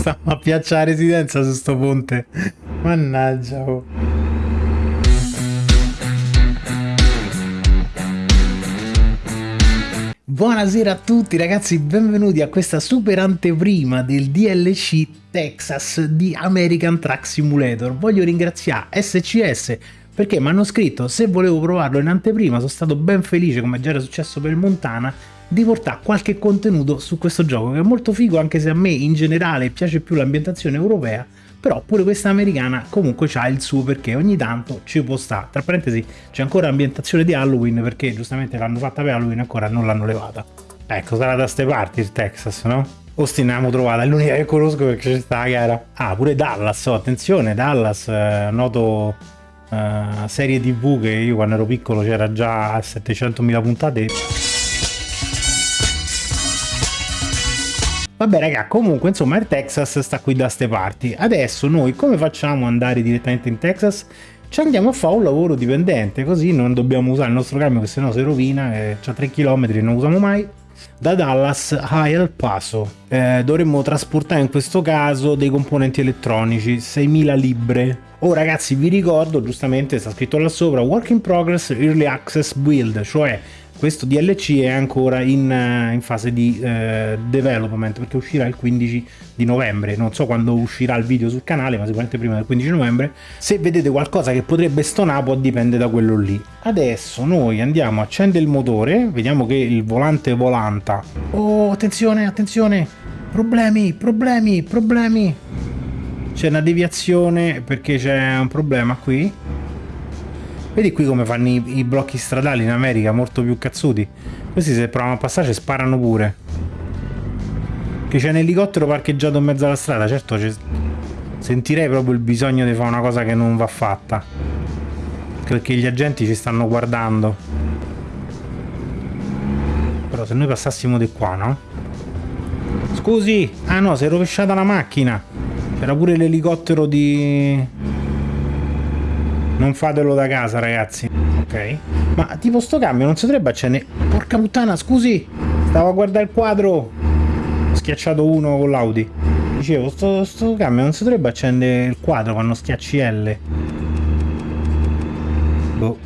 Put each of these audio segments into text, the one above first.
Stiamo a piaccia residenza su sto ponte. Mannaggia. Oh. Buonasera a tutti ragazzi, benvenuti a questa super anteprima del DLC Texas di American Truck Simulator. Voglio ringraziare SCS perché mi hanno scritto se volevo provarlo in anteprima, sono stato ben felice come già era successo per Montana di portare qualche contenuto su questo gioco che è molto figo anche se a me in generale piace più l'ambientazione europea però pure questa americana comunque ha il suo perché ogni tanto ci può stare tra parentesi c'è ancora ambientazione di Halloween perché giustamente l'hanno fatta per Halloween ancora non l'hanno levata. Ecco sarà da ste parti il Texas no? Austin l'abbiamo trovata è l'unica che conosco perché c'è sta la gara ah pure Dallas oh, attenzione Dallas eh, noto eh, serie tv che io quando ero piccolo c'era già 700.000 puntate Vabbè raga, comunque insomma il Texas sta qui da ste parti. Adesso noi come facciamo ad andare direttamente in Texas? Ci andiamo a fare un lavoro dipendente, così non dobbiamo usare il nostro camion che sennò si rovina, eh, c'ha 3 km e non usiamo mai. Da Dallas a El Paso eh, dovremmo trasportare in questo caso dei componenti elettronici, 6.000 libre. Oh ragazzi vi ricordo, giustamente sta scritto là sopra, Work in Progress Early Access Build, cioè questo DLC è ancora in, eh, in fase di eh, development perché uscirà il 15 di novembre. Non so quando uscirà il video sul canale ma sicuramente prima del 15 novembre. Se vedete qualcosa che potrebbe stonare può dipende da quello lì. Adesso noi andiamo a accendere il motore vediamo che il volante volanta. Oh attenzione attenzione. Problemi problemi problemi. C'è una deviazione perché c'è un problema qui Vedi qui come fanno i, i, blocchi stradali in America, molto più cazzuti. Questi se provano a passare sparano pure. Che c'è un elicottero parcheggiato in mezzo alla strada, certo sentirei proprio il bisogno di fare una cosa che non va fatta. Perché gli agenti ci stanno guardando. Però se noi passassimo di qua, no? Scusi! Ah no, si è rovesciata la macchina! C'era pure l'elicottero di... Non fatelo da casa, ragazzi. Ok. Ma tipo sto cambio non si dovrebbe accendere... Porca puttana, scusi! Stavo a guardare il quadro! Ho schiacciato uno con l'Audi. Dicevo, sto, sto cambio non si dovrebbe accendere il quadro quando schiacci L. Boh.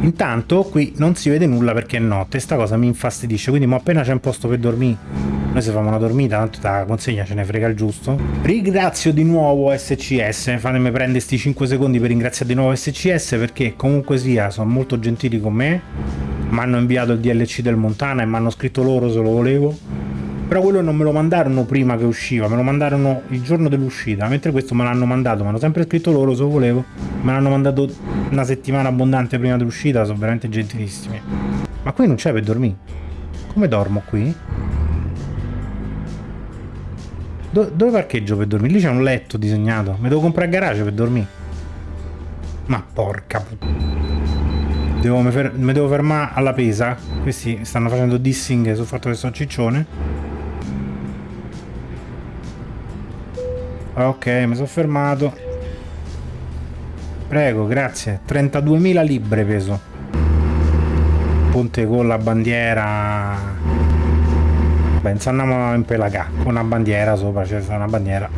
Intanto qui non si vede nulla perché è notte, sta cosa mi infastidisce, quindi mo appena c'è un posto per dormire noi se facciamo una dormita tanto la consegna ce ne frega il giusto ringrazio di nuovo SCS fatemi prendere questi 5 secondi per ringraziare di nuovo SCS perché comunque sia sono molto gentili con me mi hanno inviato il DLC del Montana e mi hanno scritto loro se lo volevo però quello non me lo mandarono prima che usciva, me lo mandarono il giorno dell'uscita, mentre questo me l'hanno mandato, mi hanno sempre scritto loro se lo volevo, me l'hanno mandato una settimana abbondante prima dell'uscita, sono veramente gentilissimi. Ma qui non c'è per dormire. Come dormo qui? Do dove parcheggio per dormire? Lì c'è un letto disegnato. Mi devo comprare garage per dormire. Ma porca devo, mi, mi devo fermare alla pesa. Questi stanno facendo dissing sul fatto che sono ciccione. Ok, mi sono fermato. Prego, grazie. 32.000 libre peso. Ponte con la bandiera penso andiamo in Pelagà con una bandiera sopra c'è una bandiera.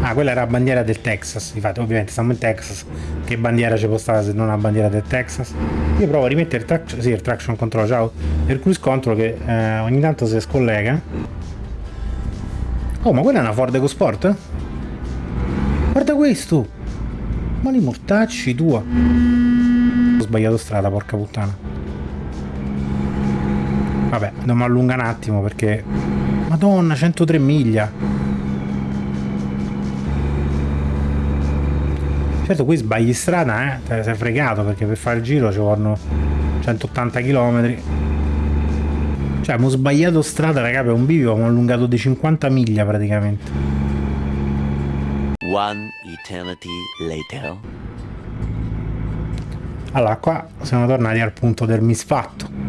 Ah quella era la bandiera del Texas infatti ovviamente siamo in Texas. Che bandiera ci può stare se non una bandiera del Texas? Io provo a rimettere il traction, sì, il traction control ciao. Il cruise control che eh, ogni tanto si scollega. Oh ma quella è una Ford EcoSport? Guarda questo! Ma li mortacci tua! Ho sbagliato strada porca puttana Vabbè, dobbiamo allungare un attimo perché... Madonna, 103 miglia. Certo qui sbagli strada, eh? Te sei fregato perché per fare il giro ci vogliono 180 km. Cioè, abbiamo sbagliato strada, raga, per un bivio abbiamo allungato di 50 miglia praticamente. One eternity later. Allora, qua siamo tornati al punto del misfatto.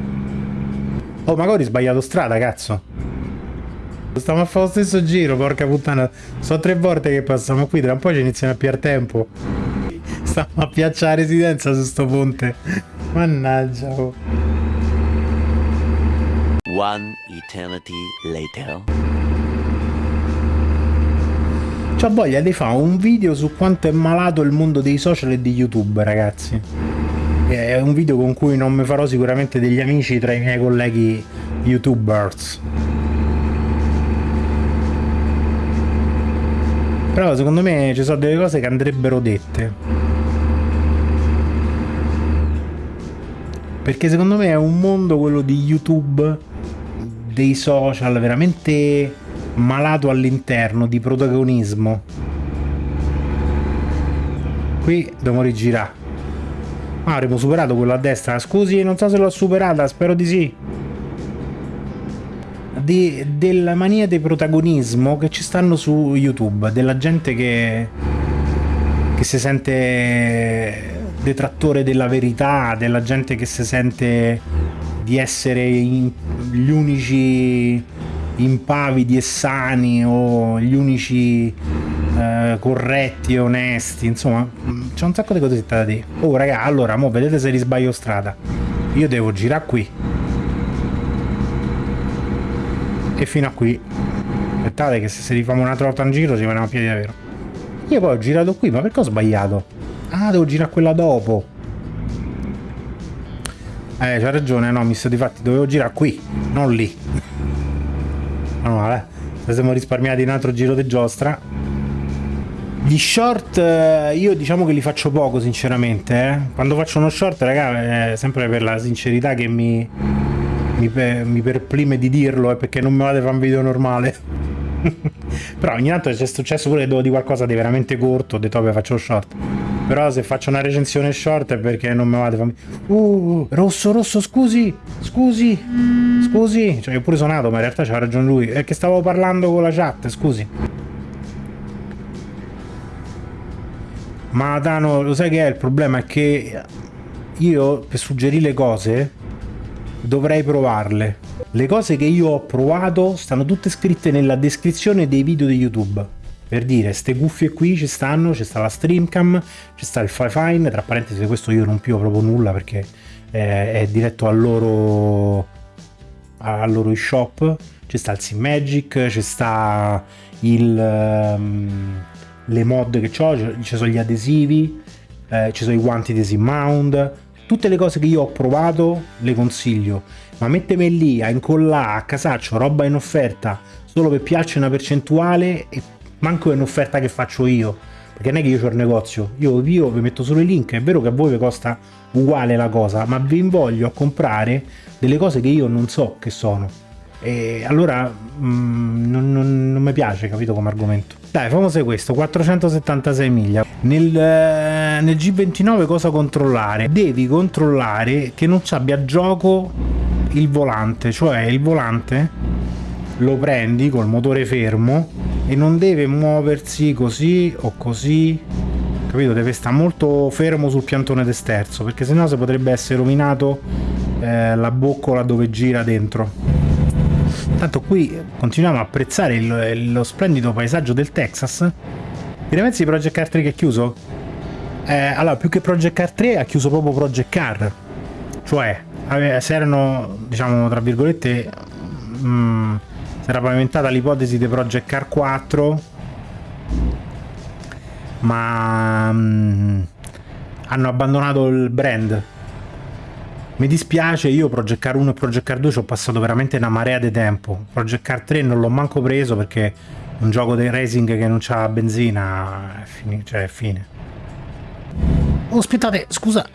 Oh, magari ho sbagliato strada, cazzo. Stiamo a fare lo stesso giro, porca puttana. Sono tre volte che passiamo qui, tra un po' ci iniziano a piar tempo. Stiamo a piaccia la residenza su sto ponte. Mannaggia. Oh. One eternity later. C'ho voglia di fare un video su quanto è malato il mondo dei social e di YouTube, ragazzi. È un video con cui non mi farò sicuramente degli amici tra i miei colleghi youtubers. Però secondo me ci sono delle cose che andrebbero dette. Perché secondo me è un mondo quello di YouTube, dei social, veramente malato all'interno, di protagonismo. Qui dobbiamo rigirare. Ah, avremo superato quello a destra. Scusi, non so se l'ho superata, spero di sì di, della mania di protagonismo che ci stanno su YouTube, della gente che, che si sente detrattore della verità, della gente che si sente di essere in, gli unici impavidi e sani o gli unici eh, corretti onesti, insomma, c'è un sacco di cose da dire. Oh raga, allora, mo vedete se risbaglio strada. Io devo girare qui. E fino a qui. Aspettate che se si rifamo un'altra volta in giro ci veniamo a piedi davvero io poi ho girato qui ma perché ho sbagliato? ah devo girare quella dopo. Eh c'ha ragione no mi sto di fatti dovevo girare qui non lì. No vabbè ci siamo risparmiati un altro giro di giostra gli short eh, io diciamo che li faccio poco sinceramente eh. quando faccio uno short raga è sempre per la sincerità che mi mi, mi perplime di dirlo, è perché non mi vado a fare un video normale. Però ogni tanto c'è successo pure che devo di qualcosa di veramente corto, ho detto vabbè faccio short. Però se faccio una recensione short è perché non mi vado a fare... Uh, rosso, rosso, scusi, scusi, scusi. Cioè io pure sonato, ma in realtà c'ha ragione lui. È che stavo parlando con la chat, scusi. Ma Dano, lo sai che è il problema? È che io per suggerire cose dovrei provarle. Le cose che io ho provato stanno tutte scritte nella descrizione dei video di YouTube. Per dire, ste cuffie qui ci stanno, c'è sta la streamcam, c'è sta il Fifine, tra parentesi questo io non più proprio nulla perché è, è diretto al loro, al loro shop, c'è sta il Magic, c'è sta il, um, le mod che ho, ci sono gli adesivi, eh, ci sono i guanti di Mount, tutte le cose che io ho provato le consiglio, ma mettermi lì a incollare a casaccio roba in offerta solo per piace una percentuale e manco è un'offerta che faccio io, perché non è che io ho il negozio, io, io vi metto solo i link, è vero che a voi vi costa uguale la cosa, ma vi invoglio a comprare delle cose che io non so che sono. E allora mm, non, non, non mi piace, capito come argomento. Dai, famoso questo, 476 miglia. Nel, eh, nel G29 cosa controllare? Devi controllare che non ci abbia gioco il volante, cioè il volante lo prendi col motore fermo e non deve muoversi così o così capito? Deve stare molto fermo sul piantone d'esterzo perché sennò si potrebbe essere rovinato eh, la boccola dove gira dentro Tanto qui continuiamo a apprezzare il, lo splendido paesaggio del Texas. Ti pensi di Project Car 3 che è chiuso? Eh, allora, più che Project Car 3 ha chiuso proprio Project Car. Cioè, se erano, diciamo, tra virgolette, mh, mm, si era pavimentata l'ipotesi di Project Car 4, ma mh, mm, hanno abbandonato il brand mi dispiace, io Project Car 1 e Project Car 2 ci ho passato veramente una marea di tempo. Project Car 3 non l'ho manco preso perché un gioco di racing che non c'ha benzina, è fine, cioè è fine. Oh, aspettate, scusa.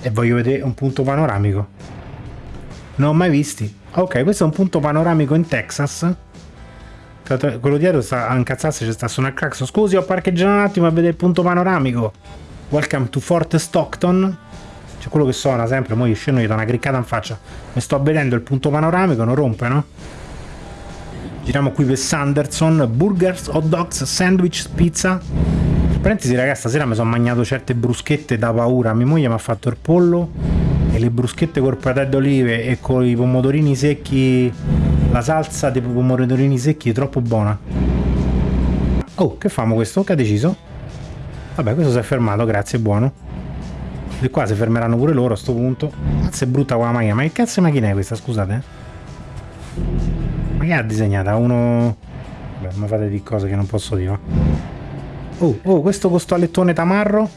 E voglio vedere un punto panoramico. Non ho mai visti. Ok, questo è un punto panoramico in Texas. Quello dietro sta a incazzarsi, c'è sta su una claxon. Scusi, ho parcheggiato un attimo a vedere il punto panoramico. Welcome to Fort Stockton. C'è quello che suona sempre, mo io scendo gli do una criccata in faccia. Mi sto vedendo il punto panoramico, non rompe, no? Giriamo qui per Sanderson, burgers, hot dogs, sandwich, pizza. In parentesi ragazzi, stasera mi sono mangiato certe bruschette da paura. Mia moglie mi ha fatto il pollo e le bruschette col patè d'olive e con i pomodorini secchi, la salsa dei pomodorini secchi è troppo buona. Oh, che famo questo? Che ha deciso? Vabbè, questo si è fermato, grazie, buono. E qua si fermeranno pure loro a sto punto. Cazzo è brutta qua la macchina. Ma che cazzo di macchina è questa, scusate? Ma che ha disegnata? Uno... Beh, mi fate di cose che non posso dire. Oh, oh, questo costalettone tamarro.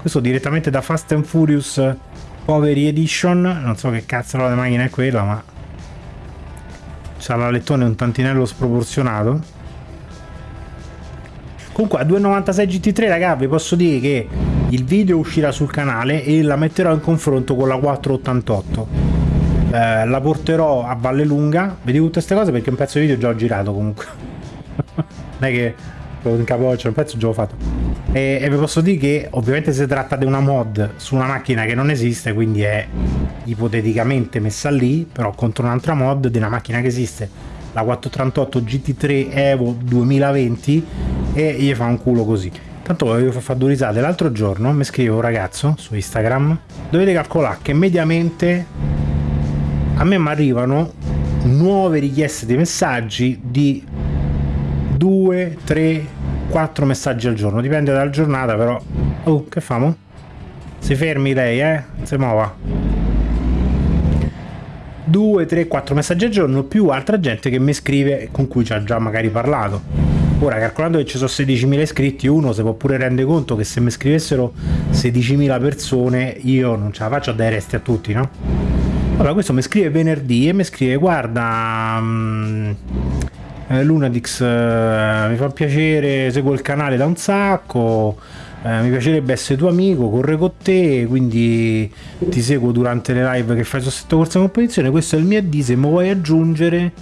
Questo direttamente da Fast and Furious Poverty Edition. Non so che cazzo la macchina è quella, ma... C'ha l'alettone un tantinello sproporzionato. Comunque a 2.96 GT3 raga vi posso dire che il video uscirà sul canale e la metterò in confronto con la 488 eh, la porterò a Valle Lunga. Vedi tutte queste cose perché un pezzo di video già ho girato comunque. Non è che in capoccia un pezzo già ho fatto. E, e vi posso dire che ovviamente si tratta di una mod su una macchina che non esiste quindi è ipoteticamente messa lì però contro un'altra mod di una macchina che esiste. La 438 GT3 Evo 2020 e gli fa un culo così. Tanto volevo far due risate. L'altro giorno mi scrive un ragazzo su Instagram. Dovete calcolare che mediamente a me mi arrivano nuove richieste di messaggi di 2, 3, 4 messaggi al giorno. Dipende dalla giornata però. Oh, che famo? Si fermi lei, eh? Si muova. 2, 3, 4 messaggi al giorno più altra gente che mi scrive con cui ci ha già magari parlato. Ora, calcolando che ci sono 16.000 iscritti, uno si può pure rende conto che se mi scrivessero 16.000 persone io non ce la faccio a dare resti a tutti, no? Allora, questo mi scrive venerdì e mi scrive guarda... Um, Lunadix eh, mi fa piacere, seguo il canale da un sacco, eh, mi piacerebbe essere tuo amico, corre con te, quindi ti seguo durante le live che fai su sotto corsa competizione, questo è il mio AD, se mi vuoi aggiungere...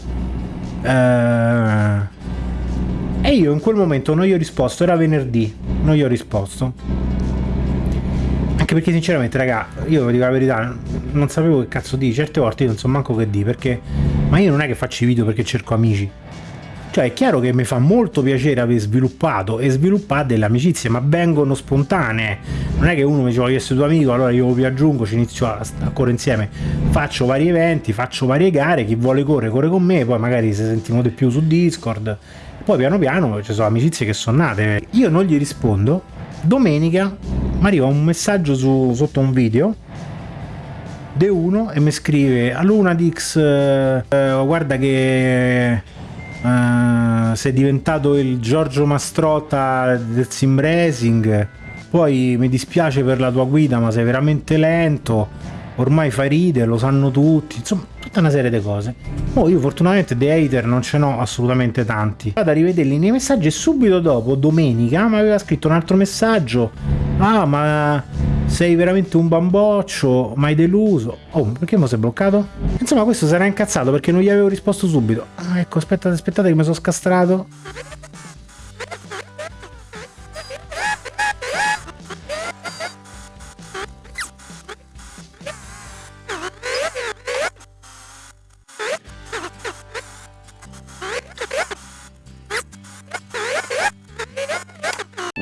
Eh, e io in quel momento non gli ho risposto, era venerdì, non gli ho risposto. Anche perché sinceramente, raga, io vi dico la verità, non sapevo che cazzo di, certe volte io non so manco che di, perché... Ma io non è che faccio i video perché cerco amici cioè è chiaro che mi fa molto piacere aver sviluppato e sviluppare delle amicizie, ma vengono spontanee. Non è che uno mi dice voglio essere tuo amico, allora io vi aggiungo, ci inizio a, a correre insieme. Faccio vari eventi, faccio varie gare, chi vuole correre corre con me, poi magari se sentiamo di più su Discord. Poi piano piano ci sono amicizie che sono nate. Io non gli rispondo. Domenica mi arriva un messaggio su, sotto un video de uno e mi scrive a Lunadix eh, guarda che uh, sei diventato il Giorgio Mastrota del sim racing poi mi dispiace per la tua guida ma sei veramente lento ormai fai ride, lo sanno tutti insomma tutta una serie di cose oh, io fortunatamente dei hater non ce n'ho assolutamente tanti vado a rivederli nei messaggi e subito dopo domenica mi aveva scritto un altro messaggio ah ma sei veramente un bamboccio, mai deluso. Oh, perché mi sei bloccato? Insomma, questo sarà incazzato perché non gli avevo risposto subito. Ah, ecco, aspettate, aspettate che mi sono scastrato.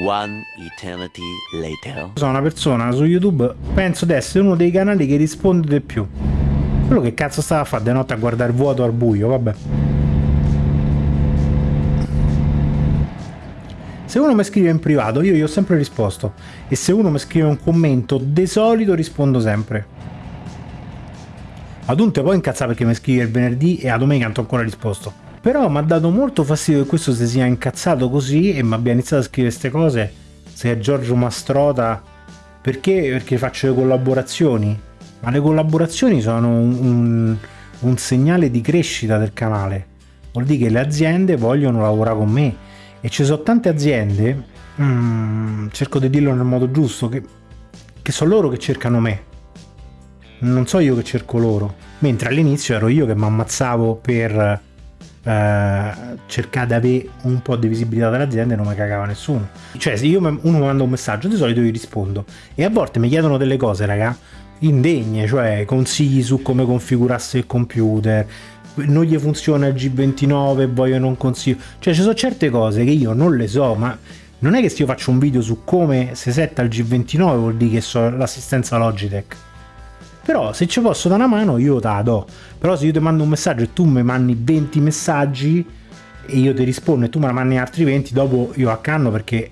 One eternity later. Sono una persona su YouTube, penso di essere uno dei canali che risponde di più. Quello che cazzo stava a fare di notte a guardare vuoto al buio, vabbè. Se uno mi scrive in privato, io gli ho sempre risposto. E se uno mi scrive un commento, di solito rispondo sempre. Ad un te poi incazza perché mi scrive il venerdì e a domenica non ho ancora risposto. Però mi ha dato molto fastidio che questo si sia incazzato così e mi abbia iniziato a scrivere queste cose. Se è Giorgio Mastrota. Perché? Perché faccio le collaborazioni. Ma le collaborazioni sono un, un, un segnale di crescita del canale. Vuol dire che le aziende vogliono lavorare con me. E ci sono tante aziende, mm, cerco di dirlo nel modo giusto, che, che sono loro che cercano me. Non so io che cerco loro. Mentre all'inizio ero io che mi ammazzavo per eh, cercare di avere un po' di visibilità dell'azienda e non mi cagava nessuno. Cioè, se io uno mi manda un messaggio, di solito gli rispondo. E a volte mi chiedono delle cose, raga, indegne, cioè consigli su come configurarsi il computer, non gli funziona il G29 vogliono un consiglio. Cioè, ci sono certe cose che io non le so, ma non è che se io faccio un video su come si setta il G29 vuol dire che so l'assistenza Logitech però se ci posso dare una mano io te la do però se io ti mando un messaggio e tu mi mandi 20 messaggi e io ti rispondo e tu me ne mandi altri 20 dopo io accanno perché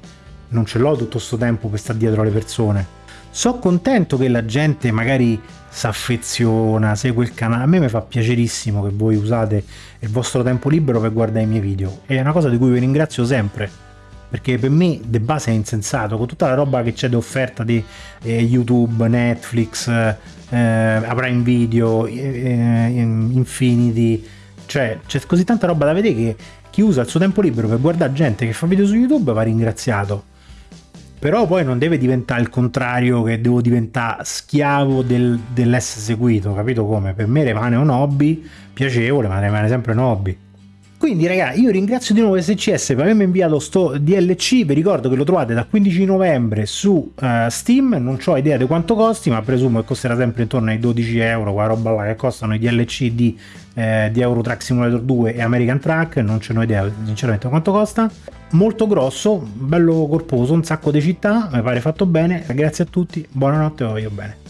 non ce l'ho tutto questo tempo per stare dietro alle persone So contento che la gente magari si affeziona, segue il canale. A me mi fa piacerissimo che voi usate il vostro tempo libero per guardare i miei video. È una cosa di cui vi ringrazio sempre. Perché per me de base è insensato, con tutta la roba che c'è di offerta di eh, YouTube, Netflix, eh, Prime Video, eh, Infinity, cioè c'è così tanta roba da vedere che chi usa il suo tempo libero per guardare gente che fa video su YouTube va ringraziato però poi non deve diventare il contrario che devo diventare schiavo del, dell'essere seguito, capito come? Per me rimane un hobby piacevole, ma rimane sempre un hobby. Quindi ragazzi io ringrazio di nuovo SCS per avermi inviato sto DLC, vi ricordo che lo trovate da 15 novembre su uh, Steam, non ho idea di quanto costi ma presumo che costerà sempre intorno ai 12 euro, quella roba là che costano i DLC di, eh, di Euro Truck Simulator 2 e American Truck, non ce n'ho idea sinceramente quanto costa. Molto grosso, bello corposo, un sacco di città, mi pare fatto bene, grazie a tutti, buonanotte, voglio bene.